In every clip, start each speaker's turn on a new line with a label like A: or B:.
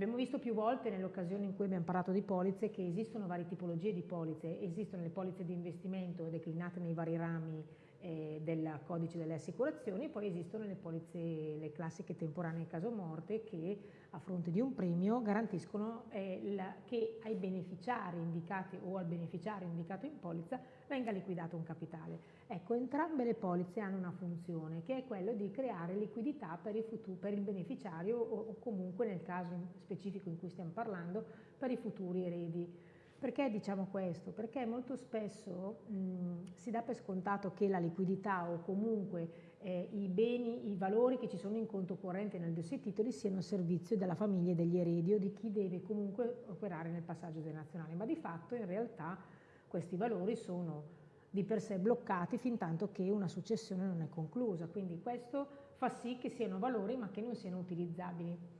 A: Abbiamo visto più volte nell'occasione in cui abbiamo parlato di polizze che esistono varie tipologie di polizze, esistono le polizze di investimento declinate nei vari rami eh, del codice delle assicurazioni, poi esistono le polizze, le classiche temporanee caso morte che a fronte di un premio garantiscono eh, la, che ai beneficiari indicati o al beneficiario indicato in polizza venga liquidato un capitale. Ecco, entrambe le polizze hanno una funzione che è quella di creare liquidità per il, futuro, per il beneficiario o, o comunque nel caso specifico in cui stiamo parlando per i futuri eredi. Perché diciamo questo? Perché molto spesso mh, si dà per scontato che la liquidità o comunque eh, i beni, i valori che ci sono in conto corrente nel dossier titoli siano a servizio della famiglia e degli eredi o di chi deve comunque operare nel passaggio generazionale, ma di fatto in realtà questi valori sono di per sé bloccati fin tanto che una successione non è conclusa, quindi questo fa sì che siano valori ma che non siano utilizzabili.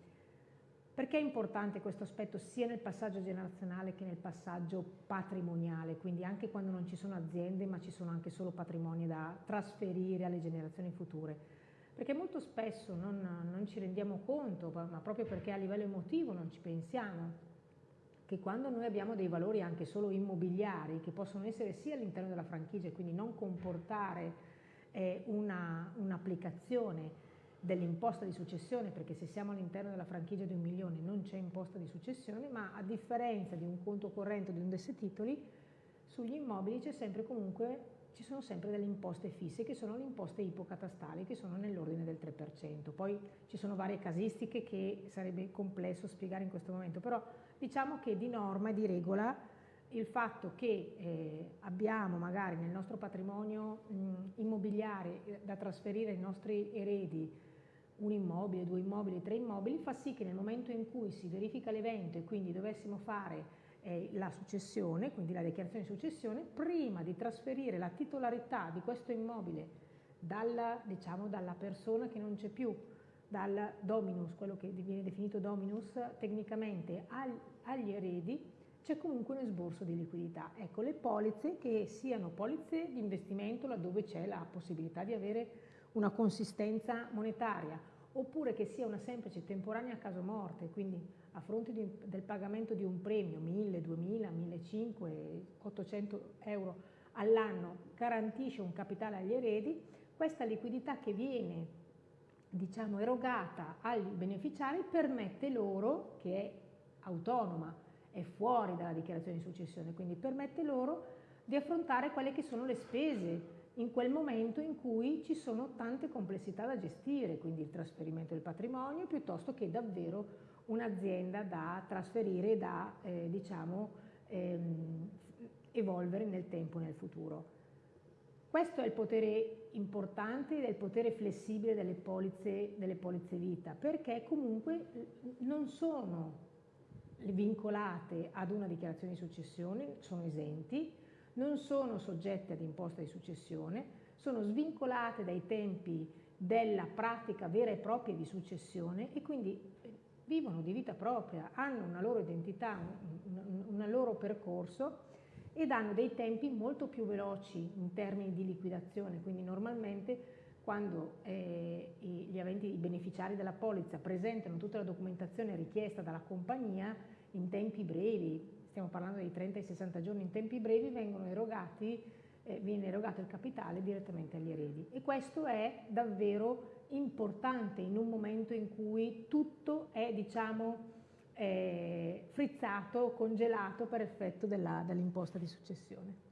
A: Perché è importante questo aspetto sia nel passaggio generazionale che nel passaggio patrimoniale, quindi anche quando non ci sono aziende ma ci sono anche solo patrimoni da trasferire alle generazioni future? Perché molto spesso non, non ci rendiamo conto, ma proprio perché a livello emotivo non ci pensiamo, che quando noi abbiamo dei valori anche solo immobiliari, che possono essere sia all'interno della franchigia e quindi non comportare eh, un'applicazione un dell'imposta di successione, perché se siamo all'interno della franchigia di un milione non c'è imposta di successione, ma a differenza di un conto corrente o di un desse titoli, sugli immobili comunque ci sono sempre delle imposte fisse che sono le imposte ipocatastali che sono nell'ordine del 3%. Poi ci sono varie casistiche che sarebbe complesso spiegare in questo momento, però diciamo che di norma e di regola il fatto che eh, abbiamo magari nel nostro patrimonio mh, immobiliare eh, da trasferire ai nostri eredi un immobile, due immobili, tre immobili, fa sì che nel momento in cui si verifica l'evento e quindi dovessimo fare eh, la successione, quindi la dichiarazione di successione, prima di trasferire la titolarità di questo immobile dalla, diciamo, dalla persona che non c'è più, dal dominus, quello che viene definito dominus tecnicamente, al, agli eredi, c'è comunque un esborso di liquidità. Ecco, le polizze che siano polizze di investimento laddove c'è la possibilità di avere una consistenza monetaria, oppure che sia una semplice temporanea caso morte, quindi a fronte di, del pagamento di un premio, 1000, 2000, 1500, 800 euro all'anno, garantisce un capitale agli eredi, questa liquidità che viene diciamo, erogata agli beneficiari permette loro, che è autonoma, è fuori dalla dichiarazione di successione, quindi permette loro di affrontare quelle che sono le spese in quel momento in cui ci sono tante complessità da gestire, quindi il trasferimento del patrimonio piuttosto che davvero un'azienda da trasferire e da eh, diciamo, ehm, evolvere nel tempo e nel futuro. Questo è il potere importante ed è il potere flessibile delle polizze, delle polizze vita, perché comunque non sono vincolate ad una dichiarazione di successione, sono esenti, non sono soggette ad imposta di successione, sono svincolate dai tempi della pratica vera e propria di successione e quindi eh, vivono di vita propria, hanno una loro identità, un, loro percorso ed hanno dei tempi molto più veloci in termini di liquidazione, quindi normalmente quando eh, gli aventi, i beneficiari della polizza presentano tutta la documentazione richiesta dalla compagnia in tempi brevi, stiamo parlando di 30 e 60 giorni in tempi brevi, erogati, eh, viene erogato il capitale direttamente agli eredi. E questo è davvero importante in un momento in cui tutto è, diciamo, eh, frizzato, congelato per effetto dell'imposta di successione.